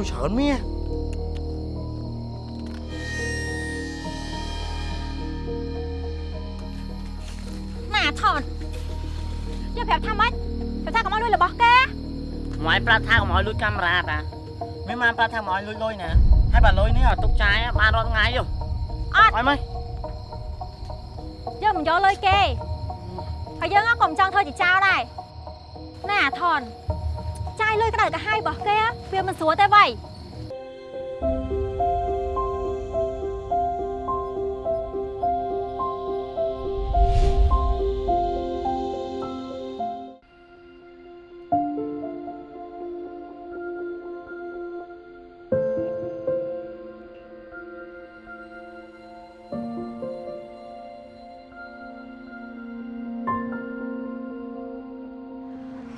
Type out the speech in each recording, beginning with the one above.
លុយច្រើនមាសណាថនយកប្រាប់ថាម៉េចប្រាប់ថាកុំឲ្យលុយរបស់គេម៉ែប្រាប់ថាកុំឲ្យលួចកាមេរ៉ាតាមានបានប្រាប់ថាកុំឲ្យលួចលុយណាហើយបើលុយនេះឲ្យទុកចាយបានរាល់ថ្ងៃយោអត់ឲ្យមកយើងមិនយកលុយគេហើយយើងក៏មិនចង់ធ្វើជាចោលដែរណាថនចា យលុយក្តៅកាហាយរបស់គេវាមិនស្រួលទេវ៉ៃ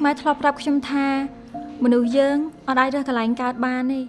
ម៉ែធ្លាប់ប្រាប់ខ្ញុំថា មនុស្សយើងអត់អាចរើសកន្លែងកើតបានទេ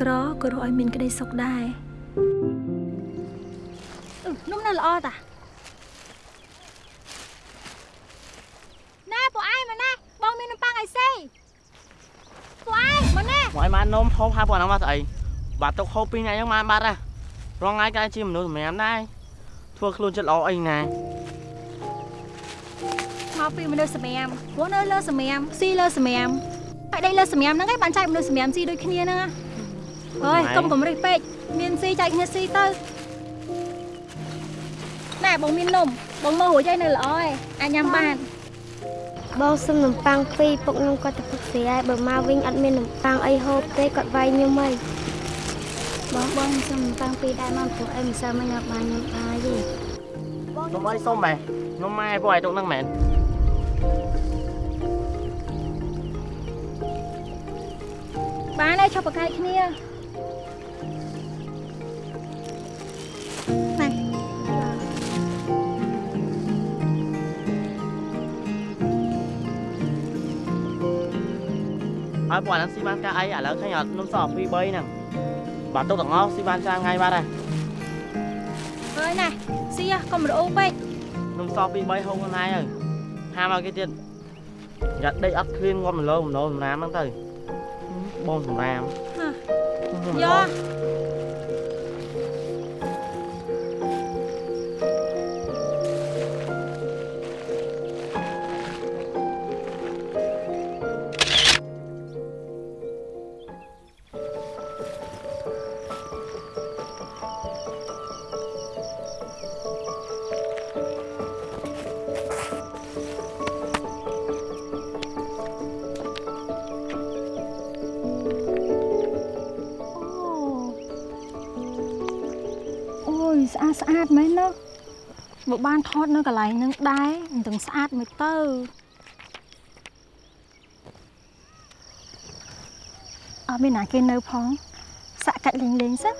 ក្រក៏រកឲ្យមានក្តីសុខដែរអឺនំនៅល្អតាណែពួកឯងមកណែបងមាននំប៉័ងអីសេពួកឯងមកណែម៉ែបាននំហូបហើយពួកហ្នឹងមកស្អីបាត់ទុកហូបពីរថ្ងៃហ្នឹងបានបាត់ហ่ะរងថ្ងៃក៏ជាមនុស្សសម្រាប់ដែរធ្វើខ្លួនចិត្តល្អអីណាមកពីមនុស្សសម្រាមព្រោះនៅលើសម្រាមស៊ីលើសម្រាមហើយដីលើសម្រាមហ្នឹងឯងបានចែកមនុស្សសម្រាមស៊ីដូចគ្នាហ្នឹងណា អើយកុំកំរិះពេកមានស៊ីចែកគ្នាស៊ីទៅណែបងមាននំបងមករួចហើយនៅល្អឯងអាចញ៉ាំបានបងសុំនំប៉័ងពីរពុកខ្ញុំគាត់ទៅផឹកស្រីហើយបើមកវិញអត់មាននំប៉័ងអីហូបទេគាត់វាយខ្ញុំហីបងបងសុំនំប៉័ងពីរដែរមកព្រោះអីមិនសូវមិនយកបានខ្ញុំបាយទេនំអីសុំបែនំម៉ែពួកឯងទុកហ្នឹងមែនបានហើយឈប់ប្រកែកគ្នា ណែហើយពួកហ្នឹងស៊ីបានកាអីឥឡូវឃើញអត់នំស2 3ហ្នឹងបាត់ទុកទាំងអស់ស៊ីបានច្រើនថ្ងៃបាត់ហើយហើយណែស៊ីហ៎កុំរអ៊ូពេកនំស2 3ហូបខ្លួនឯងហើយហាមកគេទៀតយ៉ាត់ដេកអត់ឃ្លានងាប់មលោមលោសម្រាមហ្នឹងទៅបងសម្រាមយក ស្អាតស្អាតមែនណាបើបានថតនៅកន្លែងហ្នឹងដែរមិនទាំងស្អាតមិនទៅអត់មានណាគេនៅផងសាក់កាច់លេងលេងសិន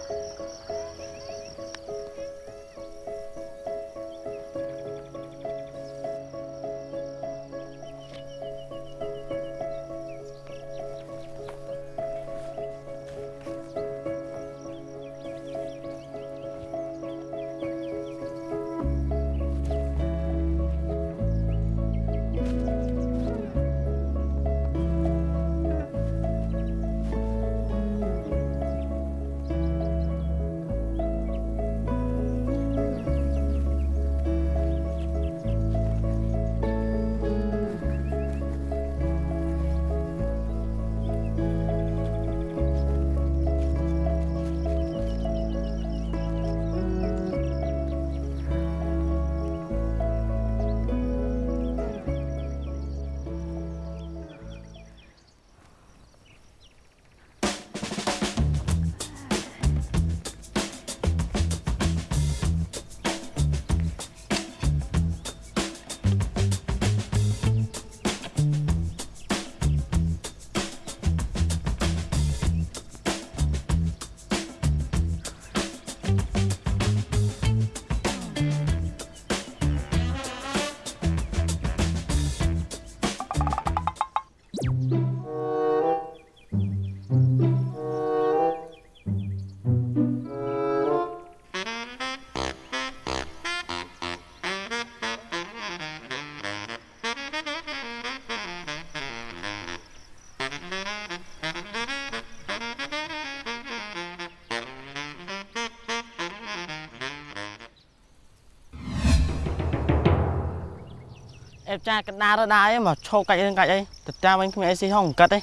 អេបចាកណ្ដាលរដាអីមកឈោកាច់រឿងកាច់អីទៅតាមវិញគ្មានអីស៊ីហងកាត់អី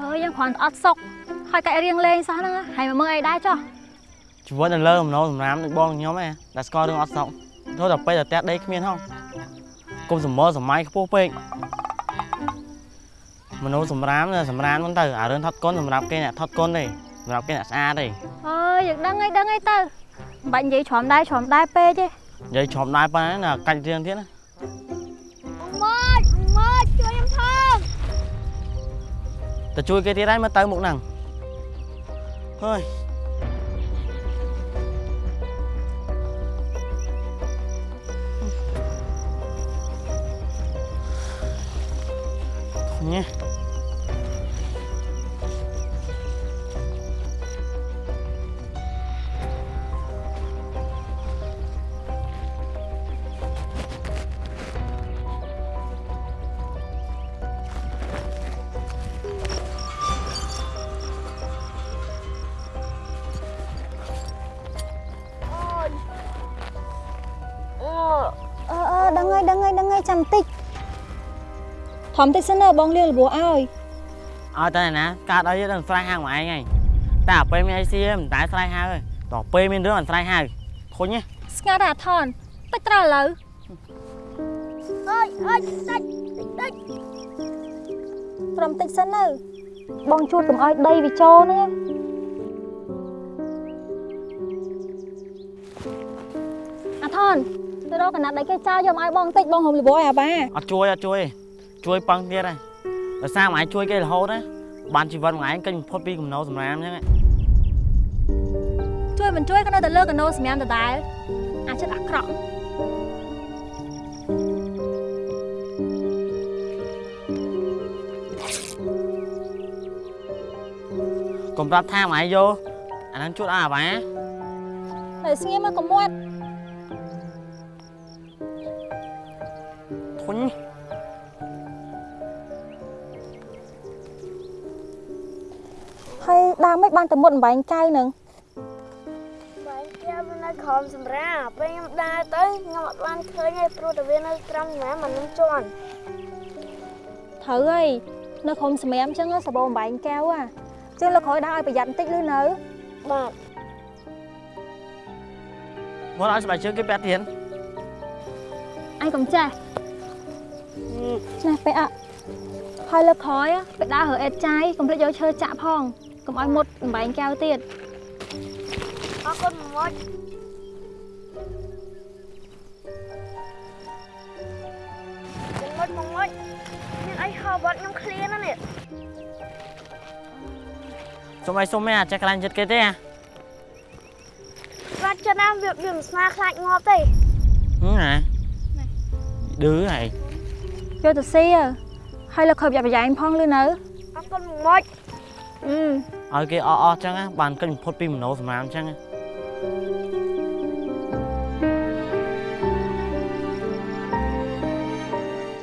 អើយយើងគ្រាន់តែអត់សុកហើយកាច់រៀងលេងសោះហ្នឹងហើយមកមើលអីដែរចុះជីវិតនៅលើអំណោសម្រាមនឹងបងខ្ញុំឯងដែលស្គាល់រឿងអត់សក់ទៅតែពេលតែផ្ទះដីគ្មានហងគុំសមរសម័យខ្ពស់ពេកមនុស្សសម្រាមនៅសម្រាមហ្នឹងទៅអារឿងថត់កុនសម្រាប់គេអ្នកថត់កុនទេសម្រាប់គេអ្នកស្អាតទេអើយយើងដឹងអីដឹងអីទៅមិនបាច់និយាយច្រំដែរច្រំដែរពេកទេនិយាយច្រំដែរប៉ុណ្ណាណាកាច់រៀងទៀតណា ទៅជួយគេទៀតហើយមើលទៅមុខហ្នឹងហើយញ៉េ តិចសិនណាបងលៀងលបោះឲ្យឲ្យតែណាកើតអីដល់ស្រ័យហៅមកឯងហើយតែអាពេលមានអីស៊ីមិនតែស្រ័យហៅទេតោះពេលមានរឿងមិនស្រ័យហៅធុញហ៎ស្ងាត់អាថនតិចត្រូវឥឡូវអើយអើយតិចតិចត្រឹមតិចសិនទៅបងជួតកុំឲ្យដីវាចូលហ្នឹងអាថនទៅរកកណាត់ដីគេចោលយកមកឲ្យបងតិចបងហុំលបោះឲ្យអាបាអត់ជួយអត់ជួយទេ ជួយប៉ឹងទៀតហើយដោយសារមួយឯងជួយគេរហូតណាបានជីវិតមួយឯងកិច្ចបំផុតពីកំណោសម្រាមអញ្ចឹងជួយមិនជួយក៏នៅតែលើកណូសម្រាប់ដដែលអាចិត្តអាក្រក់កុំប្រាប់ថាមួយឯងយកអាហ្នឹងជួតឲ្យអាបាហើយស្ងៀមមកកុំមាត់ ហើយដើមមិនបានទៅមុតអំបែងកៅហ្នឹងបែងគេវានៅក្រោមសម្រាប់ពេលខ្ញុំដើរទៅខ្ញុំអត់បានឃើញទេព្រោះតែវានៅត្រង់ណាមិននឹងជន់ត្រូវហើយនៅក្រុមសម្រាមអញ្ចឹងសបោអំបែងកៅហ่ะចឹងលោកក្រោយដើរឲ្យប្រយ័ត្នបន្តិចលឺនៅបាទមកឲ្យស្បែកជើងគេពាក់ទៀតអញកុំចេះឆ្នេះពេកអ่ะហើយលើកក្រោយ á ពេលដើររើអេតចាយកុំភ្លេចយកឈើចាក់ផង កុំឲ្យមុតបំបែងកៅទៀតអរគុណមកមកមកមកមានអីហៅបាត់ខ្ញុំឃ្លានណានេះសុំឲ្យសុំឯងអាចចេះខ្លាញ់ចិត្តគេទេហ៎ស្វាត់ចិត្តណាវាវាមិនស្នាខ្លាចងាប់ទេហឹមណាឌឺហើយយកទៅស៊ីទៅហើយលើកក្រោយប្រយ័ត្នប្រយែងផងលឺនៅអរគុណមកអឺ ឲ្យគេអស់អស់អញ្ចឹងណាបានកិច្ចបំផុតពីមโนសម្រាមអញ្ចឹងណា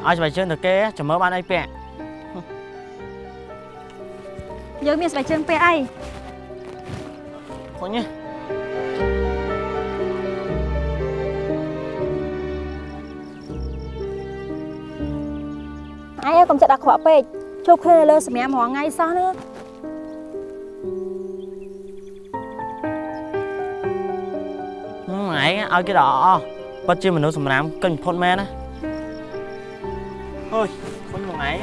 ឲ្យស្បែកជើងទៅគេចាំមើលបានអីពាក់យើងមានស្បែកជើងពាក់អីធុញហ៎អញកុំចិត្តអាក្រក់ពេកជួបគ្នានៅលើសម្រាមរាល់ថ្ងៃសោះណា ឲ្យគេដល់អស់ពិតជាមនុស្សសម្រាមកិច្ចបំផុតមែនណាអើយធុញមកឯង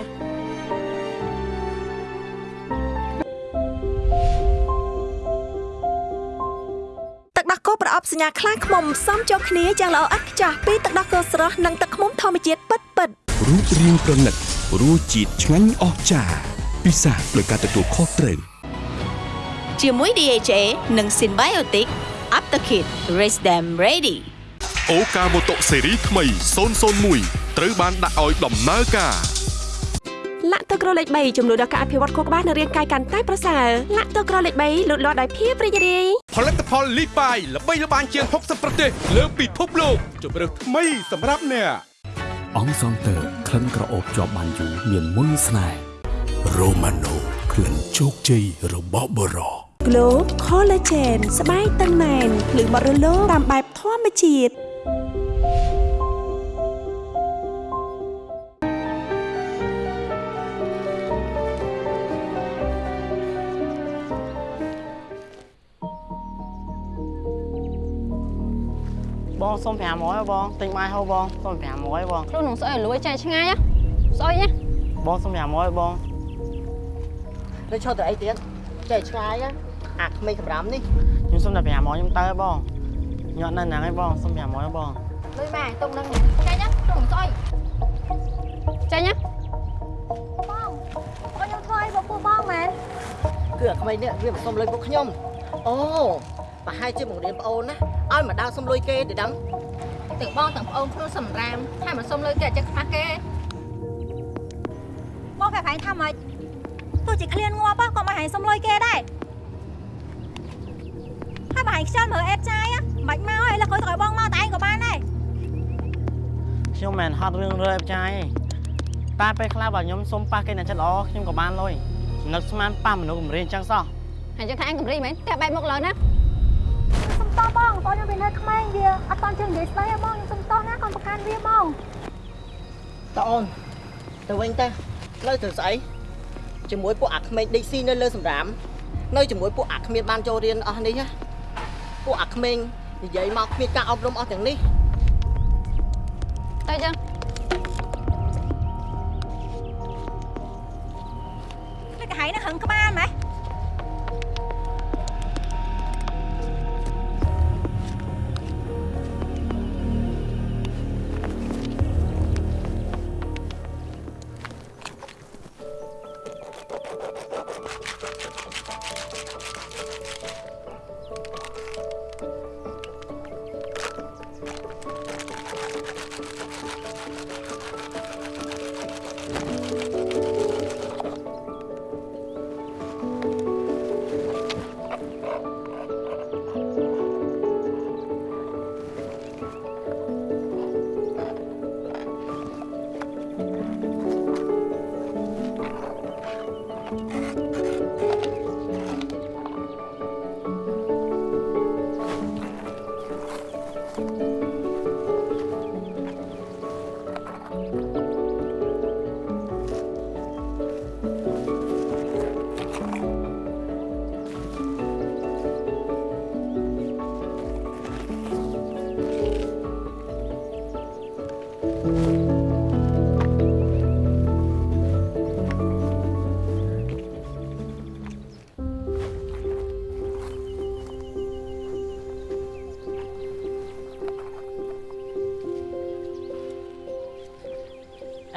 ទឹកដោះគោប្រអប់សញ្ញាខ្លាឃ្មុំផ្សំចូលគ្នាយ៉ាងល្អឥតខ្ចោះពីទឹកដោះគោស្រស់និងទឹកឃ្មុំធម្មជាតិពិតពិតៗរូបរាងប្រណិតរសជាតិឆ្ងាញ់អស្ចារ្យពិសាដោយការទទួលខុសត្រូវជាមួយ DHA និង Symbiotic Aptakit Raise them ready អូកាម៉ូតូស៊េរីថ្មី001ត្រូវបានដាក់ឲ្យដំណើរការលាក់ទឹកក្រលេខ3ចំនួនដល់ការអភិវឌ្ឍខួរក្បាលនិងរាងកាយកាន់តែប្រសើរលាក់ទឹកក្រលេខ3លូតលាស់ដោយភាពរីករាយផលិតផលលីបាយល្បីល្បាញជាង60ប្រទេសលើពិភពលោកជម្រើសថ្មីសម្រាប់អ្នកអង្គសង់ទ័រក្លិនក្រអូបជាប់បានយូរមានមុនស្នេហ៍រ៉ូម៉ាណូក្លិនជោគជ័យរបស់បរោ Glow Collagen ស្បែកតឹងណែនភ្លឺបត់រលោងតាមបែបធម្មជាតិបងសុំ500បងទិញបាយហូបបងសុំ500បងខ្លួននឹងស្អុយឲ្យលួយចែកឆ្ងាយស្អុយណាបងសុំ500បងទៅឈប់ទៅអីទៀតចែកឆ្ងាយណា អាក្មេងកំរាំនេះខ្ញុំសុំតែ500ខ្ញុំទៅបងញាត់នៅហ្នឹងឯងបងសុំ500បងលុយម៉ែទុកនឹងចែកណាខ្លួននឹងស្អីចែកណាបងខ្ញុំធ្វើអីបងពួកបងមែនគឺអាក្មេងនេះវាមិនសុំលុយពួកខ្ញុំអូប្រហែលជាបង្រៀនប្អូនណាឲ្យមកដើរសុំលុយគេទៅដឹងទាំងបងទាំងប្អូនខ្លួនសំរាមថាមិនសុំលុយគេអញ្ចឹងខ្មាស់គេបងកែប្រែងថាម៉េចទោះជាឃ្លានងាប់ក៏មកហែងសុំលុយគេដែរ ហើយមកហែងខ្ជិលមើលអេតចាយមិនបាច់មកហើយលើកក្រោយទៅឲ្យបងមកតែឯងក៏បានដែរខ្ញុំមិនហត់រឿងរើបចាយតែពេលខ្លះបើខ្ញុំសុំប៉ះគេអ្នកចិត្តល្អខ្ញុំក៏បានលុយនឹកស្មានប៉ះមនុស្សគំរាមអញ្ចឹងសោះហើយចឹងថាអញកំរីមែនតែបែបមុខលើណាសុំតោះបងបងខ្ញុំវានៅក្មេងវាអត់តន់ជើងនិយាយស្ដីទេបងខ្ញុំសុំតោះណាកុំប្រកាន់វាបងតើអូនទៅវិញទៅនៅទៅស្អីជាមួយពួកអាក្មេងដេកស៊ីនៅលើសម្រាមនៅជាមួយពួកអាគ្មានបានចូលរៀនអស់នេះណា ពួកអាក្មេងនិយាយមកគ្មានការអប់រំអស់ទាំងនេះទៅចឹងនេះកាហៃនឹងហឹងក្បាលម៉េះ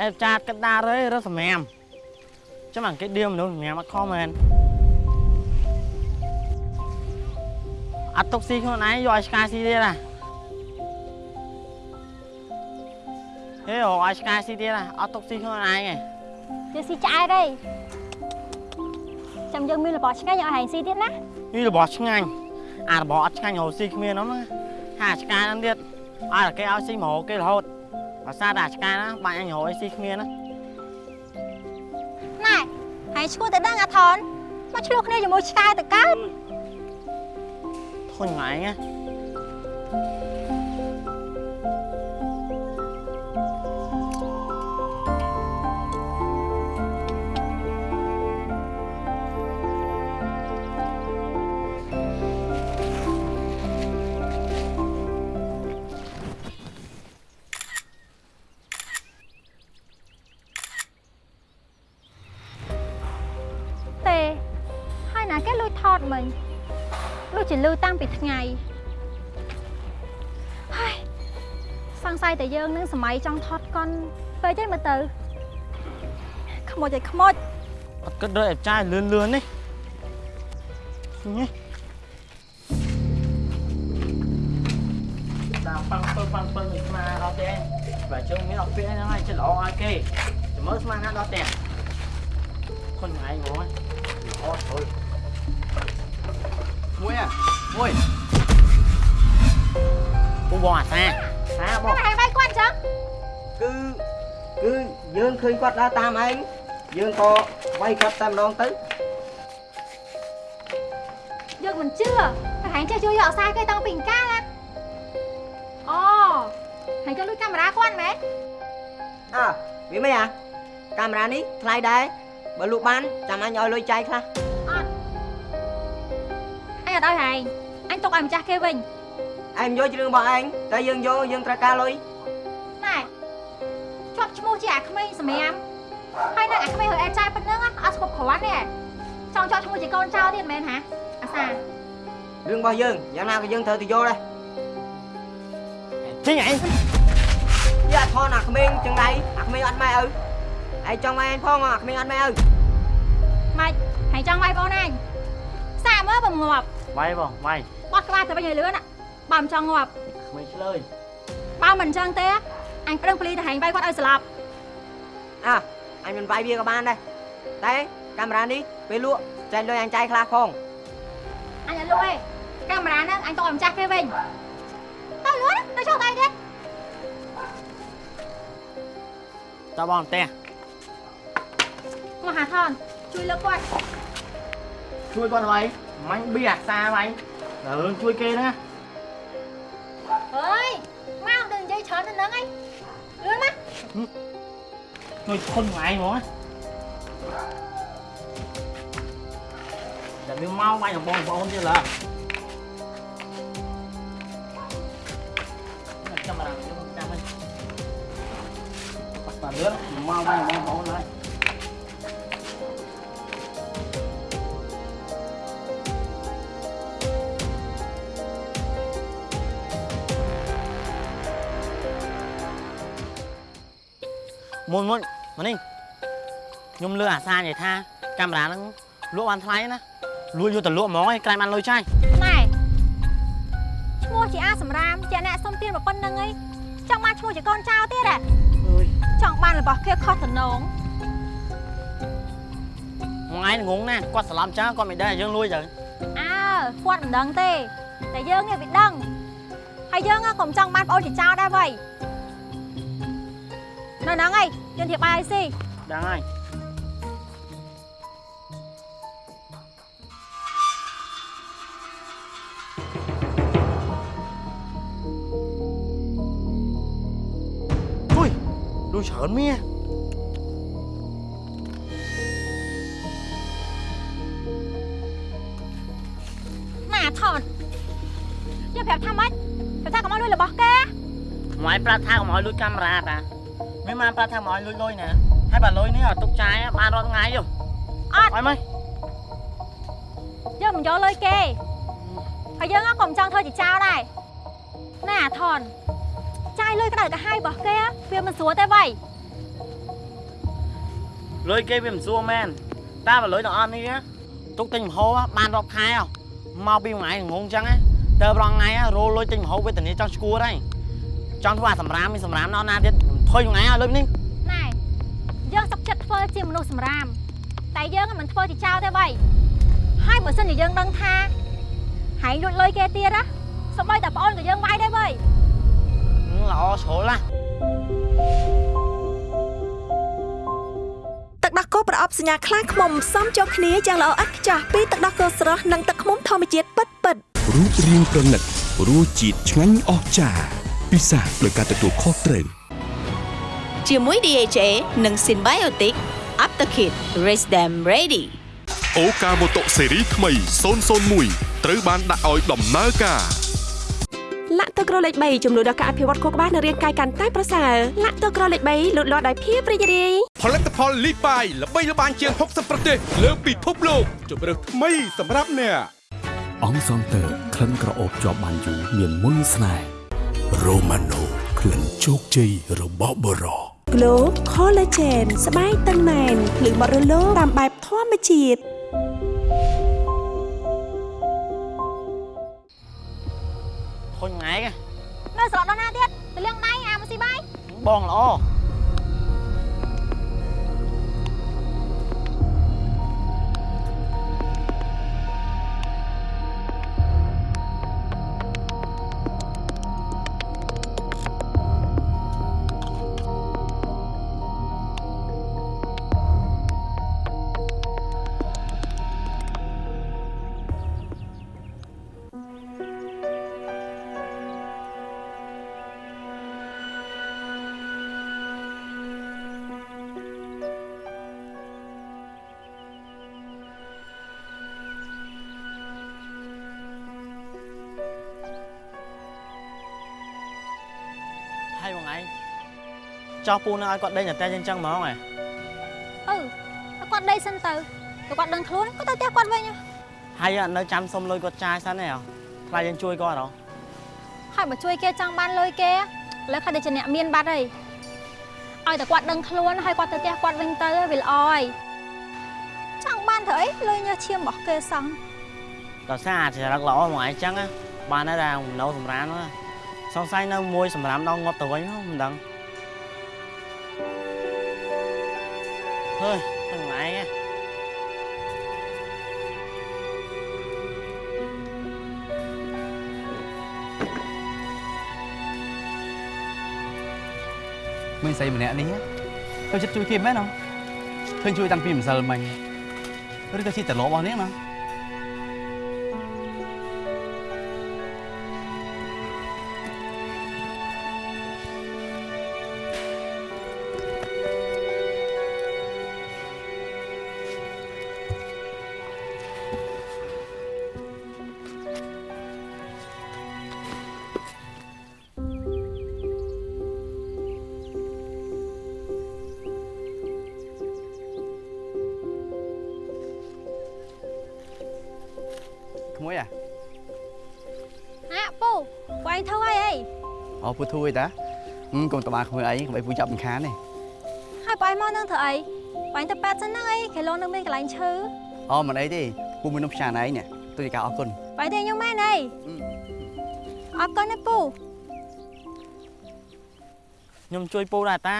អេចាតកដារអើយរត់សម្រាមចាំអង្កេតឌៀមនុស្សសម្រាមអត់ខំមែនអត់ទុកស៊ីខ្លួនឯងយកឲ្យឆ្កែស៊ីទៀតណាហេអូឲ្យឆ្កែស៊ីទៀតណាអត់ទុកស៊ីខ្លួនឯងឯងយើងស៊ីឆ្អែតទេចាំយើងមានរបស់ឆ្ងាញ់ឲ្យហែងស៊ីទៀតណានេះរបស់ឆ្ងាញ់អារបស់អត់ឆ្ងាញ់រហូតស៊ីគ្មានហ្នឹងណាហាឆ្កែហ្នឹងទៀតឲ្យតែគេឲ្យស៊ីមករហូតគេរហូត បើសារតែអាឆ្កែណាបាញ់អញរហូតឲ្យស៊ីគ្មានណាណែហែងឈ្មោះទៅដឹងអាថនមកឆ្លោះគ្នាជាមួយឆ្កែទៅកើតធុញមកឯងណា ថ្ងៃហើយសង្ស័យតែយើងនឹងសម័យចង់ថតកុនពេកទេមើលទៅខ្មោចឲ្យខ្មោចអត់គិតដូចអាចារ្យលឿនលឿននេះនេះតាមប៉ាំងពើប៉ាំងពើមិនស្មាដល់ទេបើជើងមានអត់ពាក្យហ្នឹងហើយចិត្តល្អឲ្យគេចាំមើលស្មានណាដល់ទេខុនថ្ងៃហ្មងអូយអូយ មួយអាមួយពូបងអាសាសាបងហែងដៃគាត់អញ្ចឹងគឺគឺយើងឃើញគាត់ដើរតាមឯងយើងក៏វាយគាត់តែម្ដងទៅយើងមិនជឿតែហែងចេះជួយយកអសាគេតាំងពីអង្ការណាអូហែងចង់លួចកាមេរ៉ាគាត់មែនអើវាមិនអាកាមេរ៉ានេះថ្លៃដែរបើលក់បានចាំអញឲ្យលុយចាយខ្លះ អញអត់ឲ្យហែងអញទុកឲ្យម្ចាស់គេវិញអឯងយកជារឿងរបស់ឯងតែយើងយកយើងត្រូវការលុយណែជាប់ឈ្មោះជាអាក្មេងសម្រាមហើយនៅអាក្មេងហើយអាចចាយប៉ុណ្ណឹងអត់ស្គប់គ្រាន់ទេចង់ជាប់ឈ្មោះជាកូនចៅទៀតមែនហាអាសារឿងរបស់យើងយ៉ាងណាក៏យើងត្រូវទៅយកដែរចេញឯងយកអាថនអាក្មេងចឹងដៃអាក្មេងអត់ម៉ែឪឯងចង់ម៉ែឯងផងអាក្មេងអត់ម៉ែឪម៉េចហើយចង់វាយបងអញសាកមើលបើងាប់ វាយបងវាយបត់ក្បាលទៅវិញឲ្យលឿនណាបើមិនចង់ងាប់ក្មេងឆ្លើយបើមិនអញ្ចឹងទេអញប្រឹងពលីទៅហែងវាយគាត់ឲ្យស្លាប់អើអញមិនវាយវាក៏បានដែរតែកាមេរ៉ានេះពេលលក់ចែកលុយអញចាយខ្លះផងអញអត់លក់ទេកាមេរ៉ាហ្នឹងអញទុកឲ្យម្ចាស់គេវិញទៅលឿនណាទៅចុះដៃទៀតតើបងផ្ទះមកហាថនជួយលើកគាត់ជួយគាត់ໄວមាញ់ប៊ីអាសា ໄວដល់រឿងជួយគេហ្នឹងណាអើយមក đừng និយាយច្រើនទៅហ្នឹងឯងលឿនមកជួយខុនថ្ងៃហ្មងណាតែវាមកវាយដ មកខ្ញុំចាំវិញបាត់បាត់លឿនមកវាយដល់បងប្អូនឡើយមុនមុនមកនេះខ្ញុំលឺអាសានិយាយថាកាមេរ៉ាហ្នឹងលក់បានថ្លៃណាលួចយកទៅលក់ហ្មងឯងក្រែងបានលុយចាយណែឈ្មោះជាអាសម្រាមជាអ្នកសុំទានប៉ុណ្្នឹងឯងចង់បានឈ្មោះជាកូនចៅទៀតហ៎អើយចង់បានរបស់គេខុសតំណងមួយថ្ងៃងងណាគាត់ច្រឡំចាគាត់មិនដឹងថាយើងលួចទៅអើគាត់មិនដឹងទេតែយើងនេះវាដឹងហើយយើងក៏មិនចង់បានប្អូនជាចៅដែរវ៉ៃ នៅហ្នឹងឯងយើងធៀបបាយឲ្យស៊ីដឹងហើយ Ui, đuôi sợ mía ម៉ាថនយើងប្រាប់ថាម៉េចប្រាប់ថាកុំឲ្យលួចរបស់គេ Ngoài pra tha của mọi lùi camera ta Mấy mà pra tha mọi lùi lùi nè Hai bà lùi ní ở tục trái á, ba rốt ngay vô អត់ Ôi mày យើងមិនយកលុយគេហើយយើងក៏មិនចង់ធ្វើជាចៅដែរណាអាថនចាយលុយក្តៅកាហាយរបស់គេវាមិនស្រួលទេវ៉ៃ Lùi kia vì mình xua men Ta bà lùi nó on đi á Tục tình hô á, ban rộp khai à Mau bi ngoài ngôn chăng á Tờ rong ngay á, rô lùi tình hô với tình ý trong school đây Trong thứ bà sầm rám, mình sầm rám nó na tiết Thôi ngay á, lùi đi ណែ យើងសុខចិត្តធ្វើជាមនុស្សសម្រាម តែយើងមិនធ្វើជាចៅទេវ៉ៃហើយបើសិនជាយើងដឹងថាហែងលួចលុយគេទៀតណាសូម្បីតែប្អូនក៏យើងវាយដែរវ៉ៃ Ừ, Lọ số là ទឹកដោះគោប្រអប់សញ្ញាខ្លាឃ្មុំផ្សំចូលគ្នាយ៉ាងល្អឥតខ្ចោះពីទឹកដោះគោស្រស់និងទឹកឃ្មុំធម្មជាតិពិតពិតៗរូបរាងប្រណិតរសជាតិឆ្ងាញ់អស្ចារ្យពិសាដោយការទទួលខុសត្រូវ ជាមួយ DHA និង Symbiotic Aptakit Raise Them Ready អូកាម៉ូតូស៊េរីថ្មី001ត្រូវបានដាក់ឲ្យដំណើរការលាក់ទឹកក្រលេខ3ជំនួយដល់ការអភិវឌ្ឍខួរក្បាលនិងរាងកាយកាន់តែប្រសើរលាក់ទឹកក្រលេខ3លូតលាស់ដោយភាពរីករាយផលិតផលលីបាយល្បីល្បាញជាង60ប្រទេសលើពិភពលោកជម្រើសថ្មីសម្រាប់អ្នកអង្គសងតើក្លិនក្រអូបជាប់បានយូរមានមុនស្នេហ៍រ៉ូម៉ាណូក្លិនជោគជ័យរបស់បរោ Glow Collagen ស្បែកតឹងណែនភ្លឺបត់រលោងតាមបែបធម្មជាតិ Thôi ngay kìa នៅស្រកដល់ណាទៀតទៅលាងដៃអាមកស៊ីបាយ Bon lõ ចោះពូនៅឲ្យគាត់ដេញតែតែអញ្ចឹងហ្មងហ៎អឺតែគាត់ដេកសិនទៅតែគាត់ដឹងខ្លួនគាត់ទៅផ្ទះគាត់វិញហ៎ហើយអត់នៅចាំសុំលុយគាត់ចាយសិនទេហ៎ខ្លាចយើងជួយគាត់ហ៎ហើយបើជួយគេចង់បានលុយគេឥឡូវគាត់តែជាអ្នកមានបាត់ហើយឲ្យតែគាត់ដឹងខ្លួនហើយគាត់ទៅផ្ទះគាត់វិញទៅវាល្អហើយចង់បានធ្វើអីលុយញើសឈាមរបស់គេសោះដល់សារអាចរឹកល្អហ្មងអញ្ចឹងណាបានហើយតែនៅសម្រានណាសង្ស័យនៅមួយសម្រាមដល់ងាប់ទៅវិញហ៎មិនដឹង ហើយហ្នឹងឯងហ៎មានស្រីម្នាក់នេះទៅចិត្តជួយគេមែនអត់ឃើញជួ អូពូធួយតាហឹមកុំតបាក្មួយអីកុំឲ្យពូចាប់មិនខានទេហើយបងឯងមកនឹងធ្វើអីបងឯងទៅប៉ែតសិនហ្នឹងអីគេលងនឹងមានកន្លែងឈើអូមិនអីទេពូមាននំផ្សាណឯងនេះទូជាការអរគុណបងឯងទេខ្ញុំមែនអីអរគុណណាពូខ្ញុំជួយពូដែរតា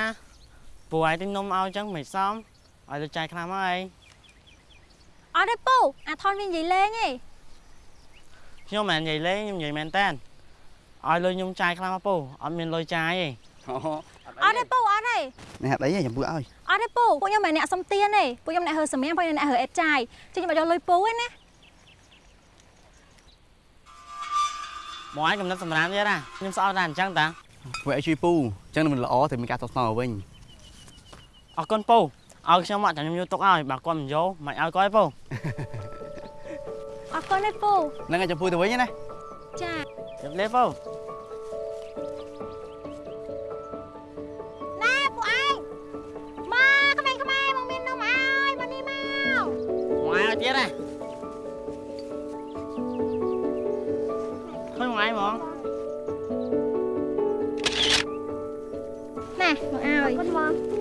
ពូឯងទិញនំឲ្យអញ្ចឹងមិនសមឲ្យទៅចាយខ្លាំងមកឯងអត់ទេពូអាថនវានិយាយលេងឯងខ្ញុំមិននិយាយលេងខ្ញុំនិយាយមែនតើ ឲ្យលុយខ្ញុំចាយខ្លាំងមកពូអត់មានលុយចាយទេអូអត់ទេពូអត់ទេនេះហេតុអីចាំពូឲ្យអត់ទេពូពួកខ្ញុំមិនអ្នកសុំទានទេពួកខ្ញុំអ្នកហើសម្រាមពួកខ្ញុំអ្នកហើអេតចាយជិះខ្ញុំអត់យកលុយពូទេណាមកឯងកំណត់សម្រាមទៀតណាខ្ញុំស្អប់តែអញ្ចឹងតាពូឲ្យជួយពូអញ្ចឹងមិនល្អតែមានការតបស្នងមកវិញអរគុណពូឲ្យខ្ញុំមកចាំខ្ញុំយកទុកឲ្យបើគាត់មិនយកមិនឲ្យគាត់ទេពូអរគុណណាពូហ្នឹងឲ្យចាំពូទៅវិញណា ចាជម្រាបពូណែពូឯងមកក្មេងៗមកមាននំឲ្យមកនេះមកមកឲ្យទៀតណាឃើញមកឯងហ្មងណែមកឲ្យគុណបង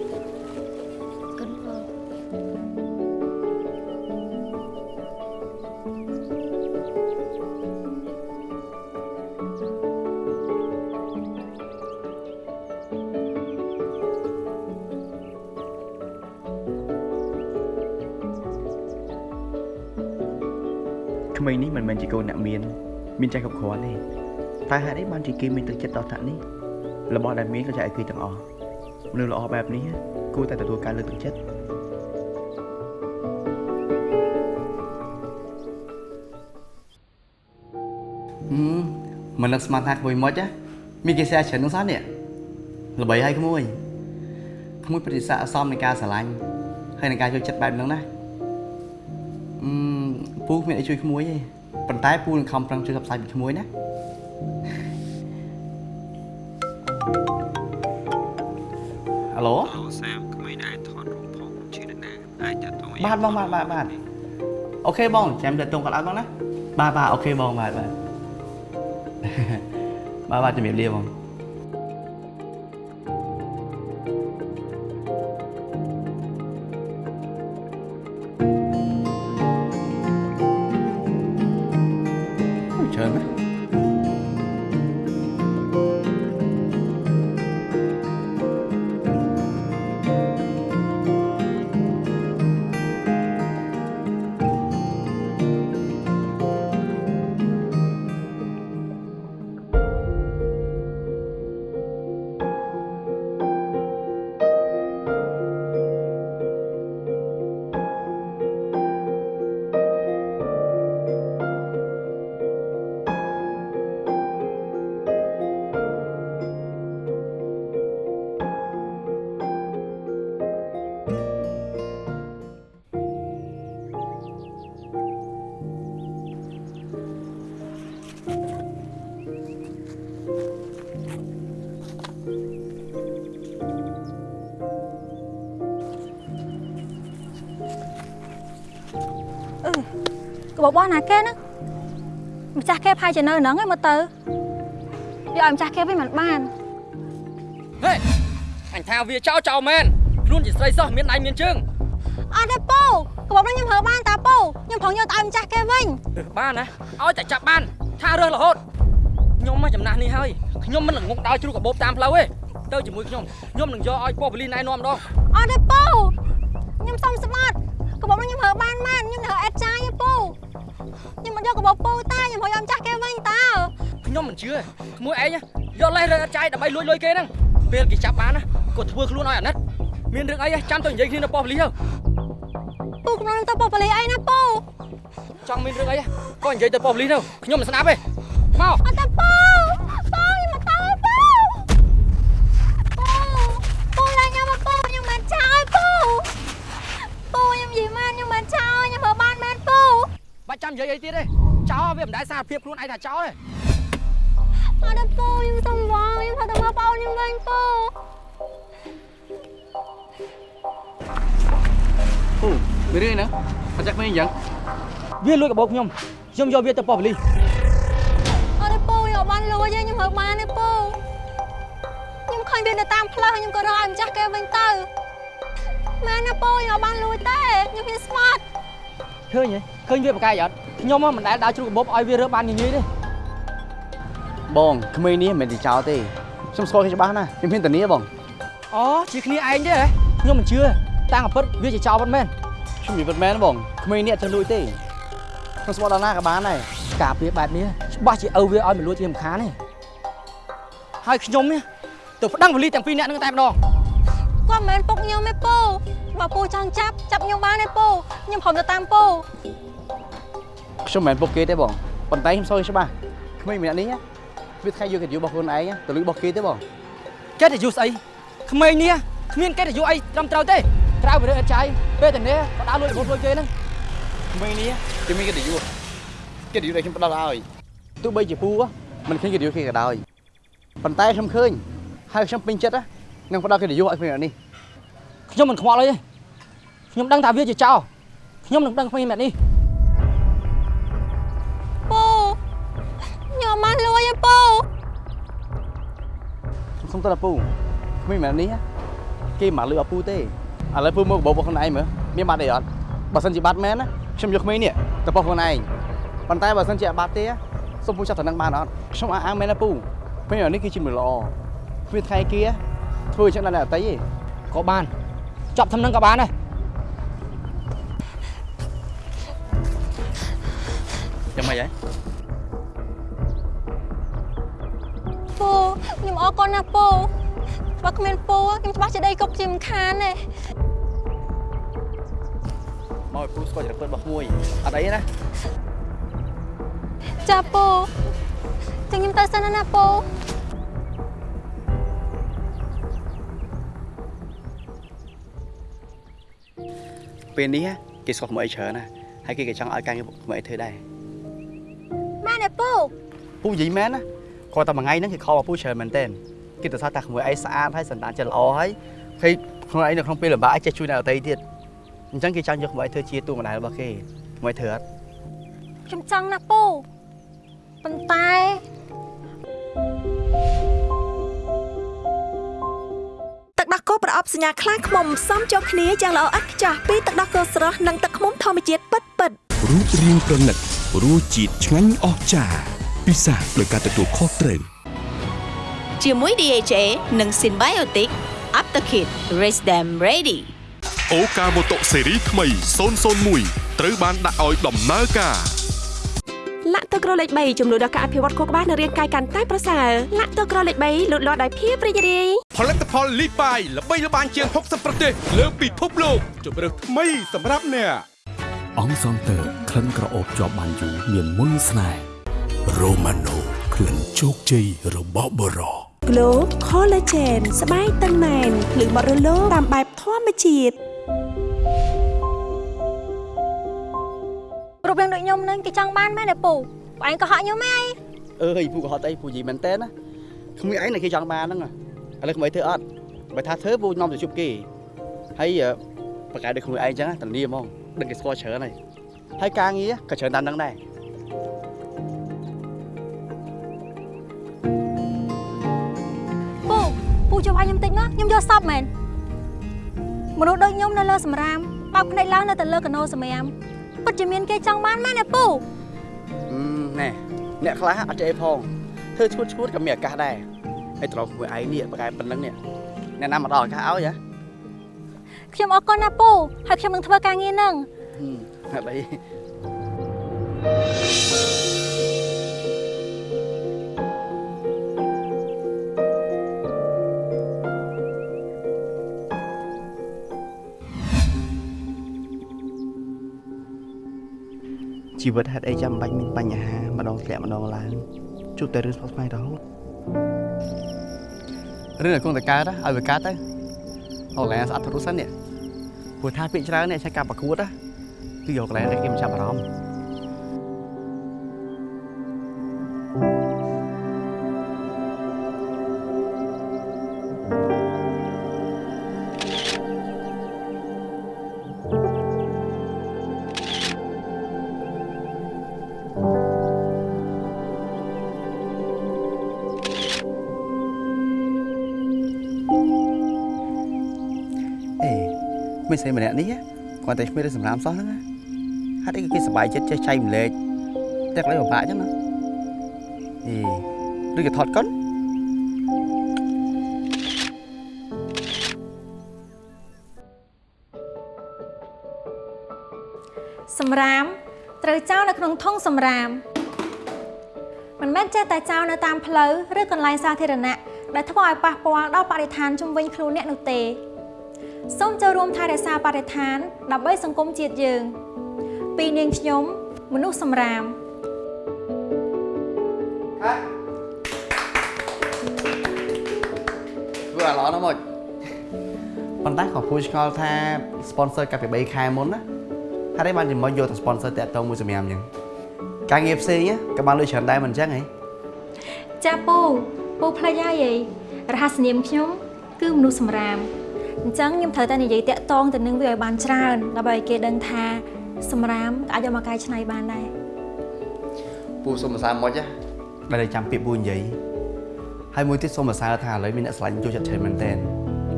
ក្មេងនេះមិនមែនជាកូនអ្នកមាន មានใจគ្រប់គ្រាន់ទេតែហេតុអីបានជាគេមានទឹកចិត្តដល់ថ្នាក់នេះរបស់ដែលមានក៏ចែកឲ្យគេទាំងអស់មនុស្សល្អបែបនេះគួរតែទទួលការលើកទឹកចិត្តហឹមមិននឹកស្មានថាក្មួយមុចណាមានគេសែច្រើននោះសោះនេះល្បីហើយក្មួយក្មួយប្រតិសាអសមនៃការស្រឡាញ់ហើយនៃការយកចិត្តបែបហ្នឹងណាអឺម ពូគ្មានអីជួយក្មួយទេប៉ុន្តែពូនឹងខំប្រឹងជួយផ្សព្វផ្សាយពីក្មួយណាហៅឡូអូសាមក្មេងដែលថតរូបផងជឿនរណាអាចតតងបាទបងបាទបាទបាទអូខេបងចាំទៅតងគាត់អត់បងណាបាទបាទអូខេបងបាទបាទបាទបាទជំរាបលាបង របស់ណាគេហ្នឹងម្ចាស់គេផាយជានៅហ្នឹងឯងមើលទៅយកឲ្យម្ចាស់គេវិញមិនបានហេអញថាវាចោលចោលមែនខ្លួនជាស្រីសោះមានដៃមានជើងអត់ទេពូក្បោបហ្នឹងខ្ញុំហើបានតាពូខ្ញុំប្រងយកទៅឲ្យម្ចាស់គេវិញបានណាឲ្យតែចាប់បានថារើសរហូតខ្ញុំមកចំណាស់នេះហើយខ្ញុំមិនល្ងងដល់ជ្រូកកាបូបតាមផ្លូវទេទៅជាមួយខ្ញុំខ្ញុំនឹងយកឲ្យប៉ូប៉ូលីសណែនាំម្ដងអត់ទេពូខ្ញុំសុំស្បាត់ក្បោប មិនយកក្បោបពូតាខ្ញុំឲ្យម្ចាស់គេវិញតើខ្ញុំមិនជឿក្មួយឯងយកលេសរើអត់ចាយដើម្បីលួចលុយគេហ្នឹងពេលគេចាប់បានណាគាត់ធ្វើខ្លួនឲ្យអាណិតមានរឿងអីចាំទៅនិយាយគ្នានៅប៉ូប៉ូលីសទៅពូកំពុងទៅប៉ូប៉ូលីសអីណាពូចង់មានរឿងអីក៏និយាយទៅប៉ូប៉ូលីសទៅខ្ញុំមិនស្ដាប់ទេមកអត់ទេពូពូខ្ញុំមកទៅពូពូពូឡើងខ្ញុំមកពូខ្ញុំមិនចោលពូពូខ្ញុំនិយាយមែនខ្ញុំមិនចោលខ្ញុំមើលបានមែនពូបាច់ចាំនិយាយអីទៀតទេ ចោលវាមិនដែលសារភាពខ្លួនឯងថាចោលទេអត់ទេពូខ្ញុំសុំវងខ្ញុំទៅមើលបងខ្ញុំវិញពូពូមានរឿងហ្នឹងមកចាក់មិនអញ្ចឹងវាលួចកាបូបខ្ញុំខ្ញុំយកវាទៅប៉ូប៉ូលីសអត់ទេពូខ្ញុំបានលួចទេខ្ញុំមើលបានទេពូខ្ញុំឃើញវានៅតាមផ្លូវហើយខ្ញុំក៏រកឲ្យម្ចាស់គេវិញទៅមែនណាពូខ្ញុំបានលួចទេខ្ញុំហ៊ានស្មាត់ឃើញទេឃើញវាប្រកែកអត់ ខ្ញុំមិនដែលដើរជ្រូកកាបូបឲ្យវារើបានញញីទេបងក្មេងនេះមិនមែនជាចោលទេខ្ញុំស្គាល់គេច្បាស់ណាស់ខ្ញុំហ៊ានធានាបងអូជាគ្នាឯងទេហ៎ខ្ញុំមិនជឿតាំងអាពិតវាជាចោលពិតមែនខ្ញុំនិយាយពិតមែនបងក្មេងនេះអត់ចេះលួចទេខ្ញុំស្គាល់ដល់ណាក៏បានដែរការពារបែបនេះច្បាស់ជាឪវាឲ្យមិនលួចជារំខានទេហើយខ្ញុំនេះទៅប្តឹងប៉ូលីសទាំងពីរនាក់នឹងតែម្ដងគាត់មិនមែនពុកខ្ញុំទេពូបើពូចង់ចាប់ចាប់ខ្ញុំបានទេពូខ្ញុំព្រមទៅតាមពូ ខ្ញុំមិនមែនពុកគេទេបងប៉ុន្តែខ្ញុំស្គាល់គេច្បាស់ក្មេងម្នាក់នេះណាវាថ្ងៃយកកិត្តិយសរបស់ខ្លួនឯងណាទៅលួចរបស់គេទេបងកិត្តិយសស្អីក្មេងនេះគ្មានកិត្តិយសអីត្រឹមត្រូវទេត្រូវវារើអត់ចាយពេលតែនេះក៏ដើរលួចរបស់លួចគេហ្នឹងក្មេងនេះគេមានកិត្តិយសកិត្តិយសដែលខ្ញុំផ្ដល់ឲ្យទោះបីជាពូមិនឃើញកិត្តិយសគេក៏ដោយប៉ុន្តែខ្ញុំឃើញហើយខ្ញុំពេញចិត្តណានឹងផ្ដល់កិត្តិយសឲ្យក្មេងម្នាក់នេះខ្ញុំមិនខ្វល់អីទេខ្ញុំដឹងថាវាជាចោលខ្ញុំនឹងដឹងក្មេងម្នាក់នេះ បានលួចទេពូខ្ញុំសុំទៅដល់ពូក្មេងម្នាក់នេះណាគេមិនលឺអត់ពូទេឥឡូវពូមកបបរបស់ខ្លួនឯងមើលមានបាត់អីអត់បើសិនជាបាត់មែនណាខ្ញុំយកក្មេងនេះទៅបោះខ្លួនឯងប៉ុន្តែបើសិនជាអត់បាត់ទេសូមពូចាប់ទៅនឹងបានអត់ខ្ញុំអះអាងមែនណាពូក្មេងម្នាក់នេះគឺជាមនុស្សល្អគ្មានថ្ងៃគេធ្វើអញ្ចឹងដល់អ្នកអតីទេក៏បានចាប់ធ្វើនឹងក៏បានដែរចាំមិនហី ពូខ្ញុំអរគុណណាស់ពូបើគ្មានពូខ្ញុំច្បាស់ជាដីគប់ជាមិនខានទេមកឲ្យពូស្គាល់ចរិតពិតរបស់ក្មួយអត់អីណាចាពូចឹងខ្ញុំទៅសិនណាពូពេលនេះគេស្គាល់ក្មួយអីច្រើនណាហើយគេក៏ចង់ឲ្យការងារក្មួយអីធ្វើដែរម៉ែនេះពូពូនិយាយមែនណា គាត់តែមួយថ្ងៃហ្នឹងគេខលមកពូច្រើនមែនទែនគេទៅថាតាក្មួយអីស្អាតហើយសន្តានចិត្តល្អហើយហើយខ្លួនឯងនៅក្នុងពេលលំបាកឯងចេះជួយអ្នកដទៃទៀតអញ្ចឹងគេចង់យកក្មួយធ្វើជាតួម្ដាយរបស់គេក្មួយធ្វើអត់ខ្ញុំចង់ណាស់ពូប៉ុន្តែទឹកដោះគោប្រអប់សញ្ញាខ្លាឃ្មុំផ្សំចូលគ្នាយ៉ាងល្អឥតខ្ចោះពីទឹកដោះគោស្រស់និងទឹកឃ្មុំធម្មជាតិពិតពិតៗរូបរាងប្រណិតរសជាតិឆ្ងាញ់អស្ចារ្យ ពិសាដោយការទទួលខុសត្រូវជាមួយ DHA និង Symbiotic Aptakit Raise Them Ready អូកាម៉ូតូស៊េរីថ្មី001ត្រូវបានដាក់ឲ្យដំណើរការលាក់ទឹកក្រលេខ3ចំនួនដល់ការអភិវឌ្ឍខួរក្បាលនិងរាងកាយកាន់តែប្រសើរលាក់ទឹកក្រលេខ3លូតលាស់ដោយភាពរីករាយផលិតផលលីបាយល្បីល្បាញជាង60ប្រទេសលើពិភពលោកជម្រើសថ្មីសម្រាប់អ្នកអង្គសន្តើក្លិនក្រអូបជាប់បានយូរមានមុនស្នេហ៍ រ៉ូម៉ាណូក្លិនជោគជ័យរបស់បរោ Glow Collagen ស្បែកតឹងណែនភ្លឺបរិលោតាមបែបធម្មជាតិរូបរាងដូចខ្ញុំនឹងគេចង់បានមែនទេពូបងឯងក៏ហក់ខ្ញុំហ៎អើយពូក៏ហត់អីពូនិយាយមែនទែនណាក្មួយឯងតែគេចង់បានហ្នឹងឥឡូវក្មួយធ្វើអត់បើថាធ្វើពូនាំទៅជប់គេហើយប្រកែកដូចក្មួយឯងចឹងធានាហ្មងដឹងគេស្គាល់ច្រើនហើយហើយការងារក៏ច្រើនតាមនឹងដែរ ជួយវាយខ្ញុំតិចមកខ្ញុំយកសពមែនមនុស្សដូចខ្ញុំនៅលើសម្រាមបើកភ្នែកឡើងនៅតែលើកណូសម្រាមពិតជាមានគេចង់បានមែនទេពូអឺណែអ្នកខ្លះអត់ចេះផងធ្វើឈួតឈួតក៏មានឱកាសដែរហើយត្រង់មួយឯងនេះប្រកែប៉ុណ្្នឹងនេះអ្នកណាមកដល់ឱកាសឲ្យហ៎ខ្ញុំអរគុណណាពូហើយខ្ញុំនឹងធ្វើការងារនឹងហឹមអី ជីវិតហេតុអីចាំបាច់មានបញ្ហាម្ដងធ្លាក់ម្ដងឡើងជួបតែរឿងស្មុគស្មាញរហូតរឿងឲ្យគង់តែកើតឲ្យវាកើតទៅអូឡែស្អត់ទៅរុសិននេះព្រោះថាពាក្យច្រើននេះឆែកការប្រកួតណាគឺយកកន្លែងនេះគេមិនចាប់អារម្មណ៍ ស្អីម្នាក់នេះគាត់តែឈ្មោះរឿងសម្រាមសោះហ្នឹងណាហេតុអីក៏គេសប្បាយចិត្តចេះចែកម្លែកតែកន្លែងពិបាកចឹងណាអេឬក៏ថតកុនសម្រាមត្រូវចោលនៅក្នុងធុងសម្រាមមិនមែនចេះតែចោលនៅតាមផ្លូវឬកន្លែងសាធារណៈដែលធ្វើឲ្យប៉ះពាល់ដល់បរិស្ថានជុំវិញខ្លួនអ្នកនោះទេ សូមចូលរួមថែរក្សាបរិស្ថាន ដើម្បីសង្គមជាតិយើង ពីនាងខ្ញុំមនុស្សសម្រាមធ្វើអាឡនមកប៉ុន្តែក៏ពូឆ្ងល់ថា sponsor កាលពី3ខែមុនណាហេតុអីបានជាមកយកតែ sponsor តាក់តងមួយសម្រាប់អញ្ចឹងការងារផ្សេងណាក៏បានលុយច្រើនដែរមិនអញ្ចឹងហ៎ចាពូពូផ្លេចហើយហីរហស្សនាមខ្ញុំ គឺមនុស្សសម្រាម អញ្ចឹងខ្ញុំត្រូវតែនិយាយតាក់តងទៅនឹងវាឲ្យបានច្រើនដើម្បីឲ្យគេដឹងថាសម្រាមក៏អាចយកមកកែច្នៃបានដែរពូសុំសរសើរមកចាដែលតែចាំពាក្យពូនិយាយហើយមួយទៀតសុំសរសើរថាឥឡូវមានអ្នកស្រឡាញ់ចូលចិត្តច្រើនមែនតើ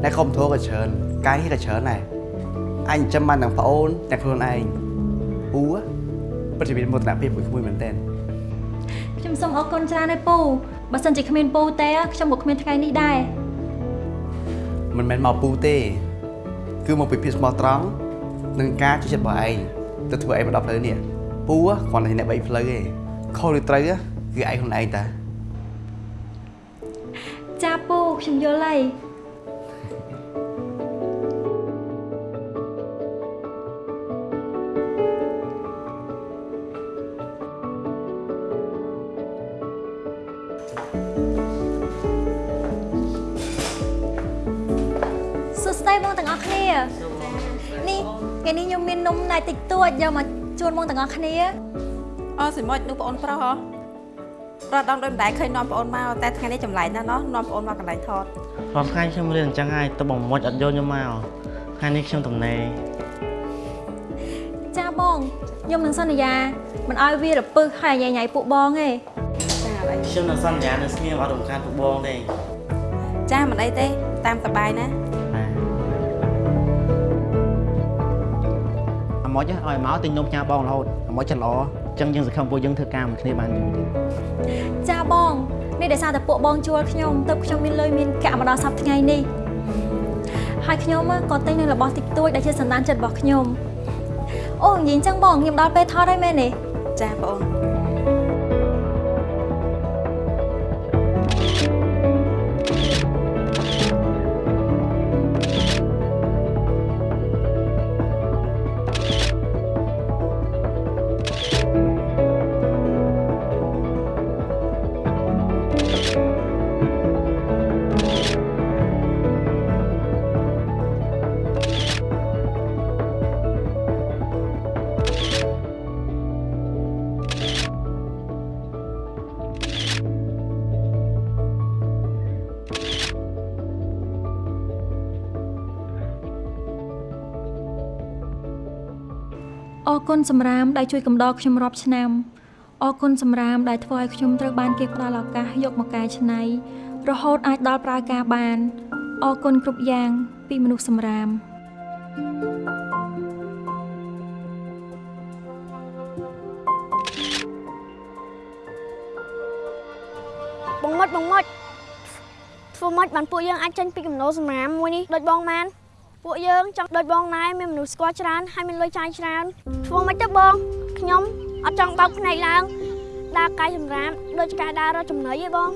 អ្នកខំធัวក៏ច្រើនកាយក៏ច្រើនដែរអញចាំបានទាំងប្អូនទាំងខ្លួនឯងពូពិតជាមានមោទនភាពមួយក្មួយមែនតើខ្ញុំសូមអរគុណច្រើនហើយពូបើសិនជាគ្មានពូទេខ្ញុំក៏គ្មានថ្ងៃនេះដែរ មិនមែនមកពូទេ គឺមកពីភាពស្មោះត្រង់និងការជួយចិត្តរបស់ឯងទៅធ្វើឯងមកដល់ផ្លូវនេះពូគ្រាន់តែអ្នកបីផ្លូវទេខុសឬត្រូវគឺឯងខ្លួនឯងតាចាពូខ្ញុំយល់ហើយ នេះថ្ងៃនេះខ្ញុំមាននំណែតិចតួចយកមកជូនបងទាំងអស់គ្នាអូសិមុចនោះបងអូនប្រុសហ៎ប្រដងដោយមិនដែលឃើញនាំបងអូនមកតែថ្ងៃនេះចម្លែកណាស់ណោះនាំបងអូនមកកន្លែងថតរាល់ថ្ងៃខ្ញុំរៀនអញ្ចឹងហើយទៅបងមុចអត់យកខ្ញុំមកថ្ងៃនេះខ្ញុំទំនេរចាបងខ្ញុំនឹងសន្យាមិនឲ្យវារពឹសហើយញ៉ៃញ៉ៃពួកបងទេចាឥឡូវខ្ញុំនឹងសន្យានៅស្ងៀមអត់រំខានពួកបងទេចាមិនអីទេតាមសបាយណា ម៉ុចឲ្យមកទិញនំផ្ញើបងរហូតអាម៉ុចចិត្តល្អអញ្ចឹងយើងសង្ឃឹមពួកយើងធ្វើការមួយគ្នាបានយូរទៀតចាបងនេះដោយសារតែពួកបងជួលខ្ញុំទើបខ្ញុំមានលុយមានកាក់មកដល់សប្តាហ៍ថ្ងៃនេះហើយខ្ញុំក៏ទិញនៅរបស់តិចតួចដែលជាសន្តានចិត្តរបស់ខ្ញុំអូនិយាយអញ្ចឹងបងខ្ញុំដល់ពេលថតហើយមែនទេចាបង ណសម្រាមដែលជួយកំដរខ្ញុំរាប់ឆ្នាំអរគុណសម្រាមដែលធ្វើឲ្យខ្ញុំត្រូវបានគេផ្ដល់ឱកាសយកមកកែច្នៃ រហូតអាចដល់ប្រើការបានអរគុណគ្រប់យ៉ាង ពីមនុស្សសម្រាមបងមុតបងមុតធ្វើម៉េចបានពួកយើងអាចចេញពីកំណោសម្រាមមួយនេះដូចបងបាន ពួកយើងចង់ដូចបងណែមានមនុស្សស្គាល់ច្រើនហើយមានលុយចាយច្រើនធ្វើម៉េចទៅបងខ្ញុំអត់ចង់បើកភ្នែកឡើងដើរកាយសម្រាមដូចការដើររកចំណីឯងបង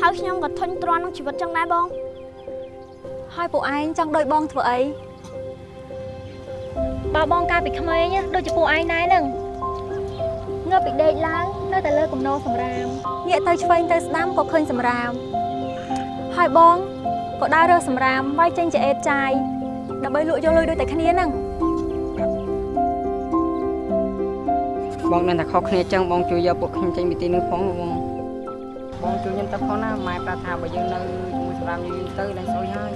ហើយខ្ញុំក៏ធុញទ្រាន់នឹងជីវិតចឹងដែរបង ហើយពួកឯងចង់ដូចបងធ្វើអីបើបងកាលពីក្មេងណាដូចជាពួកឯងដែរហ្នឹងងើបពីដេកឡើងនៅតែលើកំណោសម្រាមងាកទៅឆ្វេងទៅស្ដាំក៏ឃើញសម្រាមហើយបង ក៏ដើររើសសម្រាមវាយចេញជាអេតចាយដើម្បីលក់យកលុយដូចតែគ្នាហ្នឹងបងនឹងតែខុសគ្នាចឹងបងជួយយកពួកខ្ញុំចេញពីទីនេះផងបងបងជួយខ្ញុំទៅផងណាម៉ែប្រាប់ថាបើយើងនៅជាមួយសម្រាប់យូរទៅឡើងស្អុយហើយ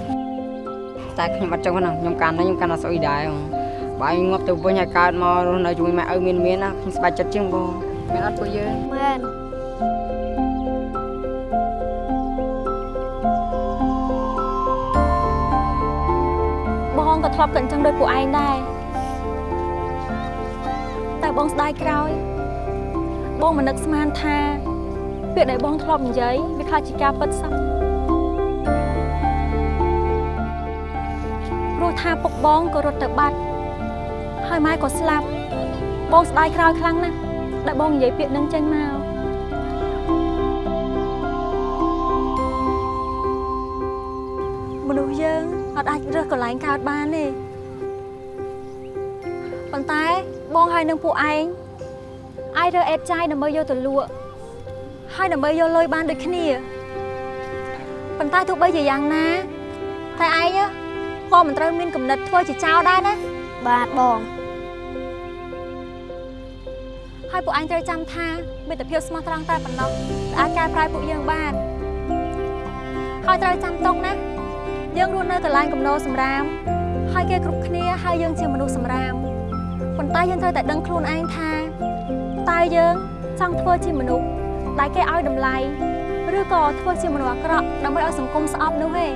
តែខ្ញុំអត់ចឹងណាខ្ញុំកាន់ណាខ្ញុំកាន់តែស្អុយដែរបើឯងងាប់ទៅវិញហើយកើតមករស់នៅជាមួយម៉ែឪមានមានណាខ្ញុំស្បែកចិត្តជាងបងមែនអត់ពួកយើងមែន ធ្លាប់គិតអញ្ចឹងដូចពួកឯងដែរតែបងស្ដាយក្រោយ បងមិននឹកស្មានថាពាក្យដែលបងធ្លាប់និយាយវាខ្លាចជាការពិតសោះព្រោះថាពុកបងក៏រត់ទៅបាត់ហើយម៉ែក៏ស្លាប់បងស្ដាយក្រោយខ្លាំងណាស់ដែលបងនិយាយពាក្យនឹងចេញមកមនុស្សយើងអត់អាចរើសកន្លែងកើតបានទេ ប៉ុន្តែបងហើយនឹងពួកឯងអាចរើអេតចាយដើម្បីយកទៅលក់ហើយដើម្បីយកលុយបានដូចគ្នាប៉ុន្តែទោះបីជាយ៉ាងណា តែឯងក៏មិនត្រូវមានគំនិតធ្វើជាចោលដែរណាបាទបងហើយពួកឯងត្រូវចាំថាមិត្តភាពស្មោះត្រង់តែប៉ុណ្ណោះដែលអាចកែប្រែពួកយើងបានហើយត្រូវចាំទុកណាយើងរស់នៅកន្លែងកំណោសម្រាមហើយគេគ្រប់គ្នាហើយយើងជាមនុស្សសម្រាមប៉ុន្តែយើងត្រូវតែដឹងខ្លួនឯងថាតើយើងចង់ធ្វើជាមនុស្សដែលគេឲ្យតម្លៃឬក៏ធ្វើជាមនុស្សអាក្រក់ដើម្បីឲ្យសង្គមស្អប់នោះទេយ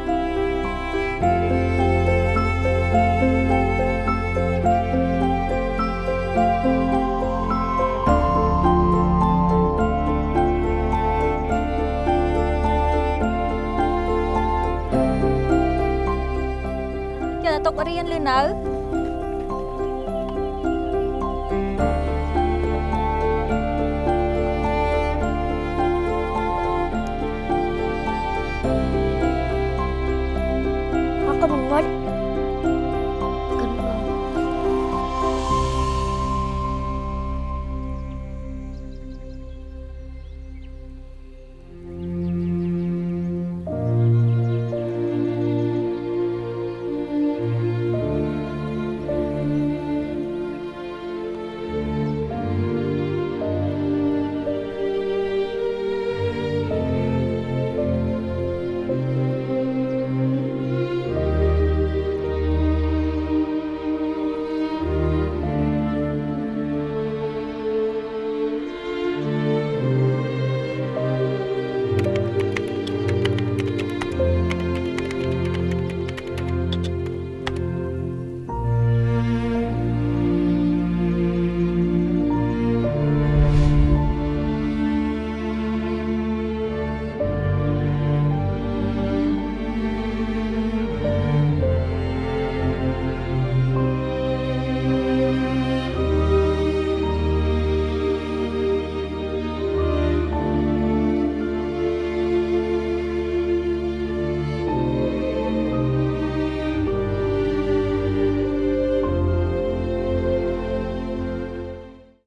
កតែទុករៀនឬនៅ